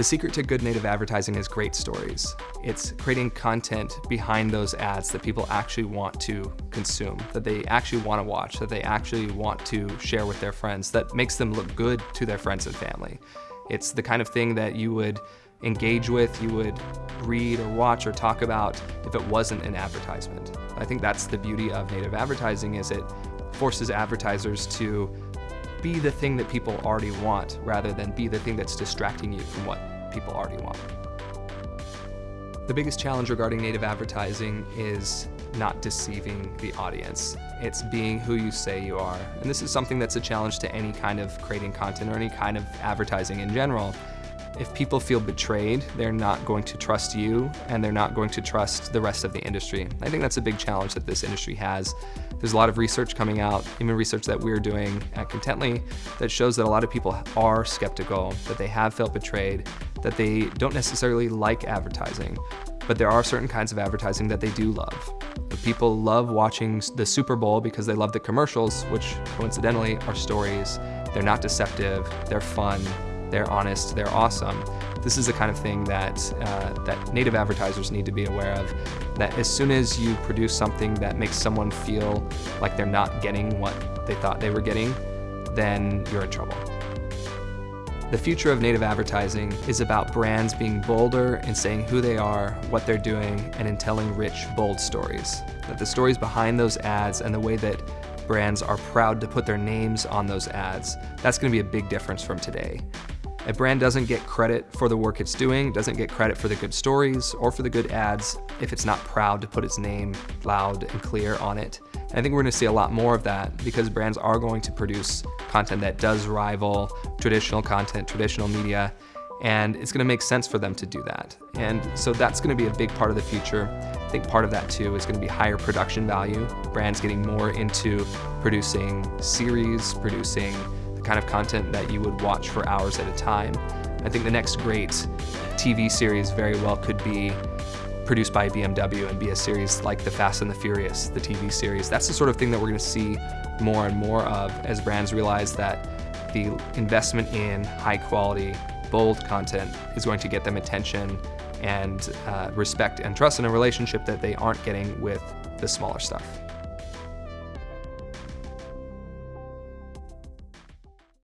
The secret to good native advertising is great stories. It's creating content behind those ads that people actually want to consume, that they actually want to watch, that they actually want to share with their friends, that makes them look good to their friends and family. It's the kind of thing that you would engage with, you would read or watch or talk about if it wasn't an advertisement. I think that's the beauty of native advertising is it forces advertisers to be the thing that people already want rather than be the thing that's distracting you from what people already want. The biggest challenge regarding native advertising is not deceiving the audience. It's being who you say you are. And this is something that's a challenge to any kind of creating content or any kind of advertising in general. If people feel betrayed, they're not going to trust you and they're not going to trust the rest of the industry. I think that's a big challenge that this industry has. There's a lot of research coming out, even research that we're doing at Contently, that shows that a lot of people are skeptical, that they have felt betrayed, that they don't necessarily like advertising, but there are certain kinds of advertising that they do love. People love watching the Super Bowl because they love the commercials, which coincidentally are stories. They're not deceptive, they're fun, they're honest, they're awesome. This is the kind of thing that, uh, that native advertisers need to be aware of, that as soon as you produce something that makes someone feel like they're not getting what they thought they were getting, then you're in trouble. The future of native advertising is about brands being bolder in saying who they are, what they're doing, and in telling rich, bold stories. That the stories behind those ads and the way that brands are proud to put their names on those ads, that's gonna be a big difference from today. A brand doesn't get credit for the work it's doing, doesn't get credit for the good stories or for the good ads if it's not proud to put its name loud and clear on it. And I think we're gonna see a lot more of that because brands are going to produce content that does rival traditional content, traditional media, and it's gonna make sense for them to do that. And so that's gonna be a big part of the future. I think part of that too is gonna be higher production value, brands getting more into producing series, producing the kind of content that you would watch for hours at a time. I think the next great TV series very well could be produced by BMW and be a series like The Fast and the Furious, the TV series. That's the sort of thing that we're gonna see more and more of as brands realize that the investment in high quality, bold content is going to get them attention and uh, respect and trust in a relationship that they aren't getting with the smaller stuff.